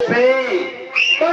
អ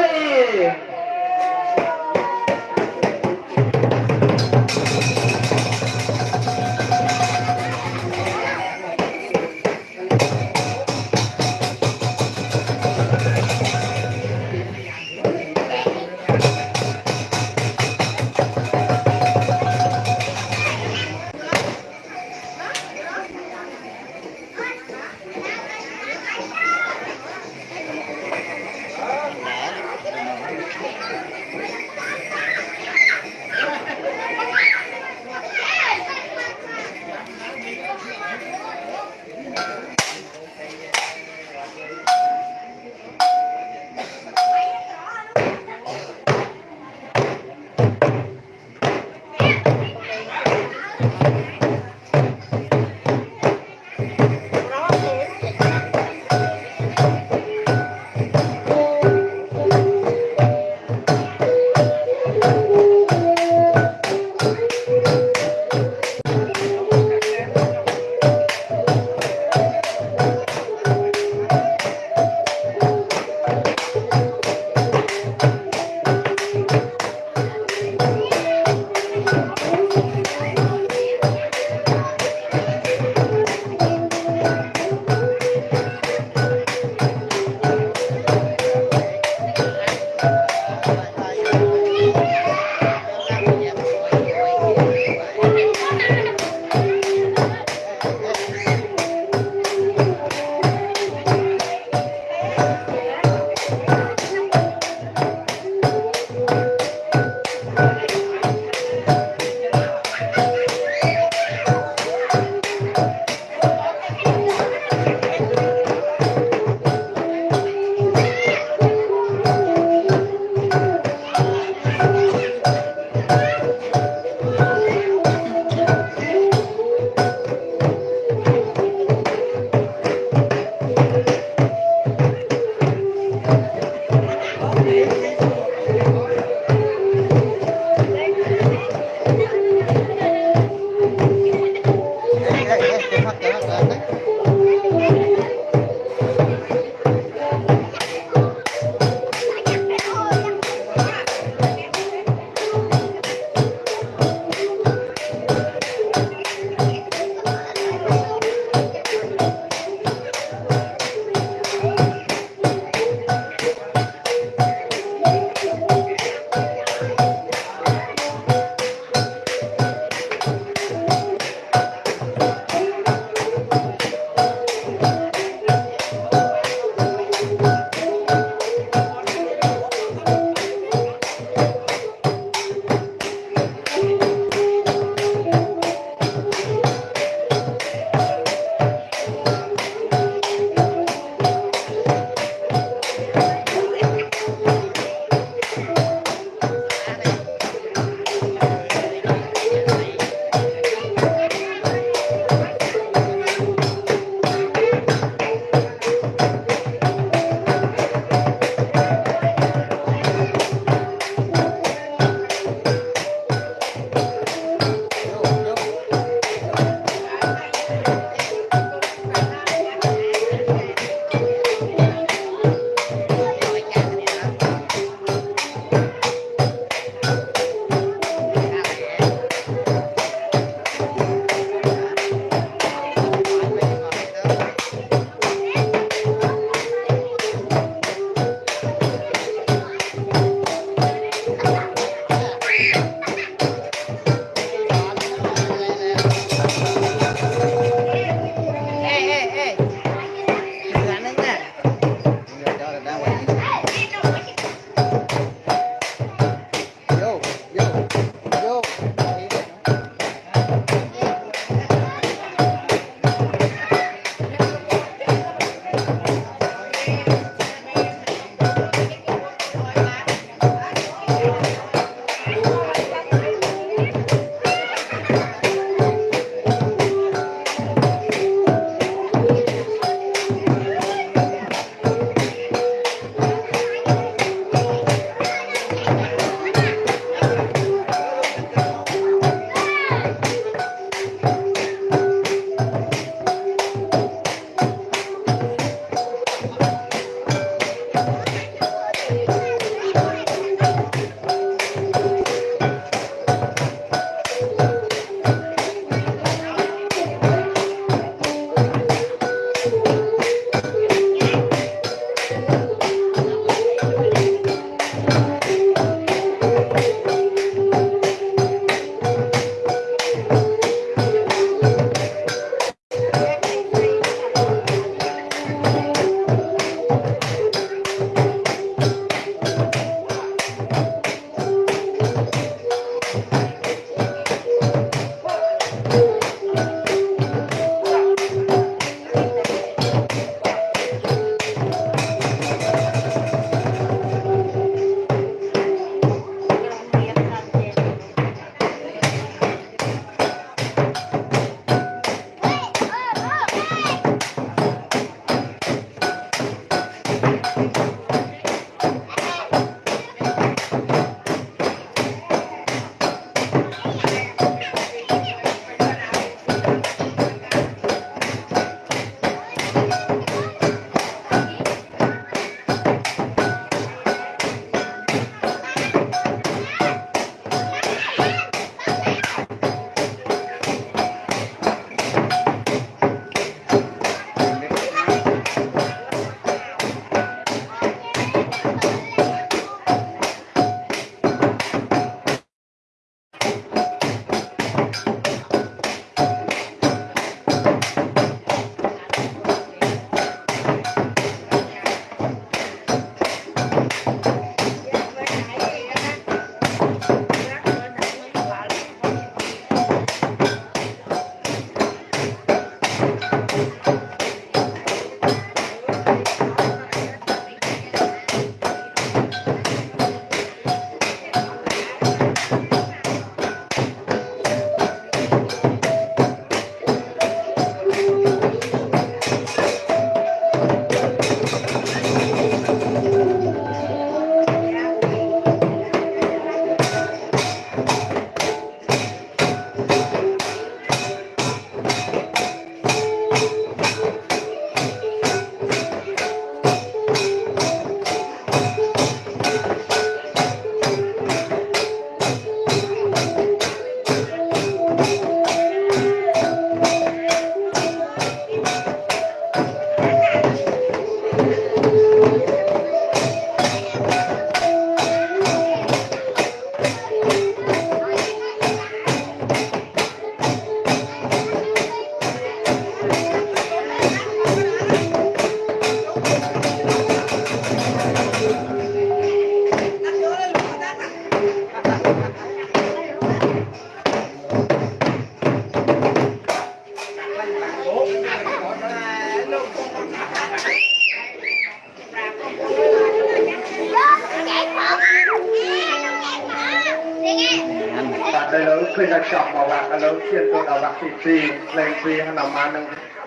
ទៅដល់វត្តទី2ផ្លេង2ហើយតាមនឹង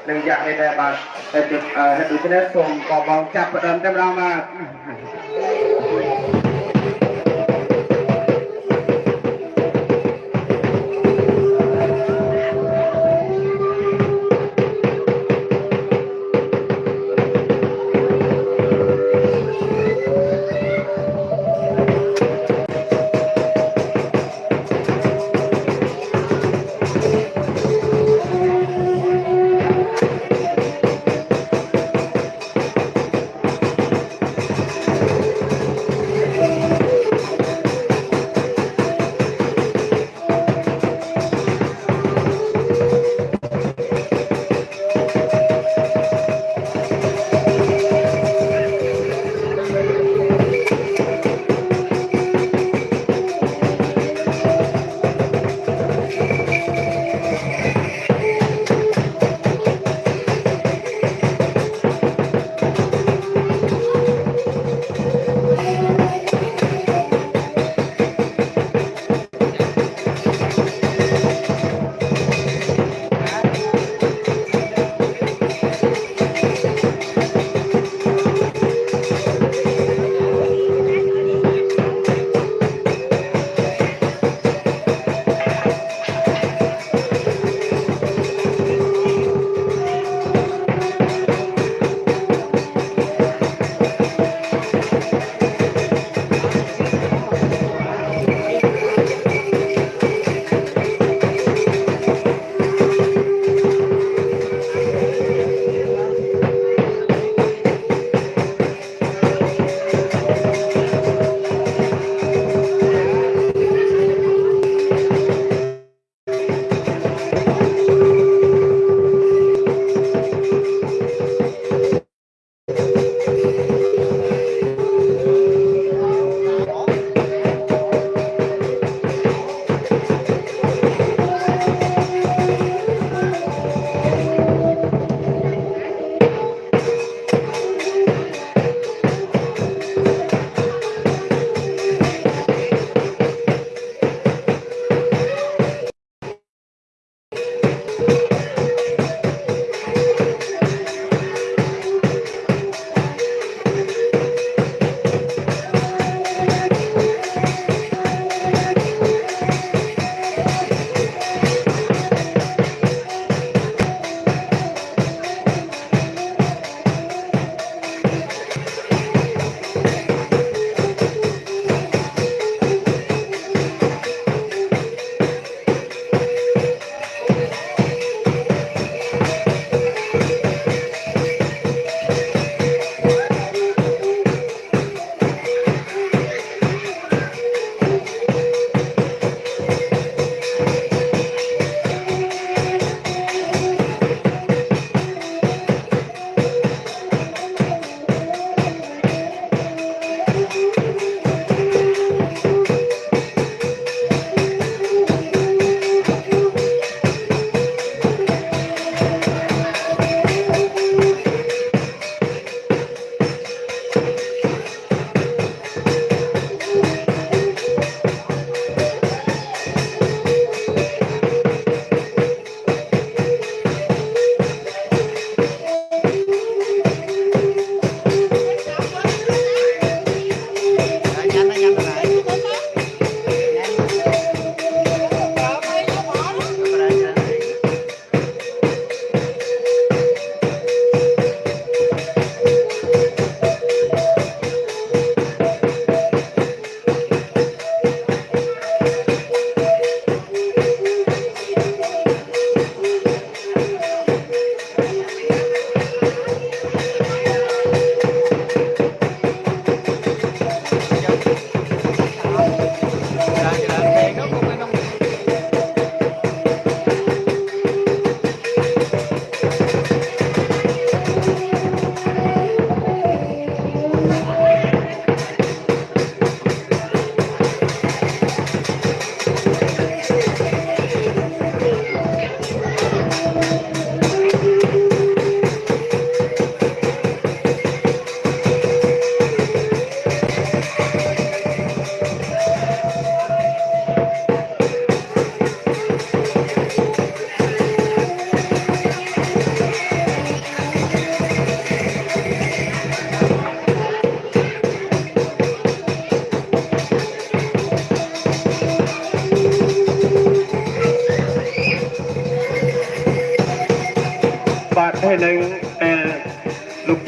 នឹងយ៉ាក់នេះដែរបាទតែជិតអឺដូច្នេះសូមបងបងចាប់ផ្ដើមតែម្ដងបាទ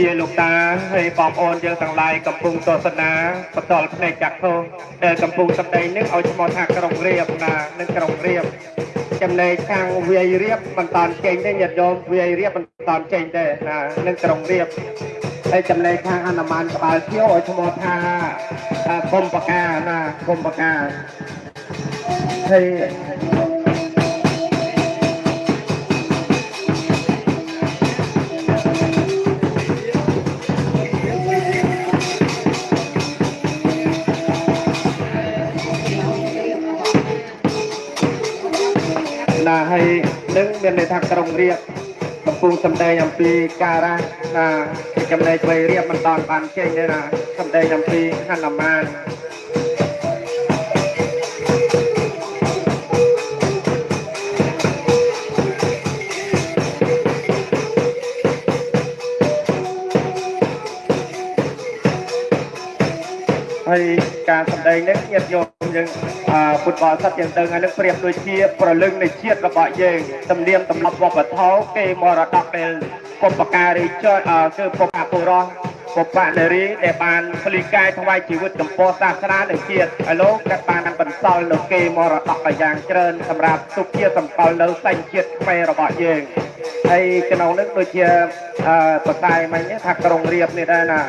យាយលោកតាហើយបងប្អូនយើងទាំងឡាយកំពុងទស្សនាបន្តផ្នែកចាក់ធោដែលកំពុងសម្ដែងនឹងឲ្យឈ្មោះថាក្រុងរៀបណានឹងក្រុងរៀបចំណែកខាងវាយរៀបមិនតាន់ចេញទេញាតិញោមវាយរៀបមិនតាន់ចេញទេណានឹងក្រុងរៀបហើយចំណែកខាងអនុមានក្បាលភៀវឲ្យឈ្មោះថាថាគុំបកាណាគុំបកាហើយ មានន័យថាក្រុងរៀបកំពុងសម្ដែងអំពីការៈណាចំណែកវ័យរៀបមិនតាន់បានចេញទេណាសម្ដែងអំពីហនុមានហើយការសម្ដែងនេះញាតិញោមយើងអឺ ពុទ្ធបរិស័ទយើងដឹងហើយនឹងប្រៀបដូចជាប្រលឹងនៃជាតិរបស់យើងទំនៀមទម្លាប់វប្បធម៌គេមរតកដែលពុបការីចយអឺគឺពុបពុរោះពុបនារីដែលបានផ្លីកាយថ្វាយជីវិតចំពោះសាសនានិងជាតិឲ្យលោកក៏បានបន្សល់នៅគេមរតកយ៉ាងច្រើនសម្រាប់ទុកជាសម្គាល់នៅសញ្ជាតិខ្មែររបស់យើងហើយក្នុងនេះដូចជាអឺបតាយមិញថាក្រុងរៀបនេះដែរណា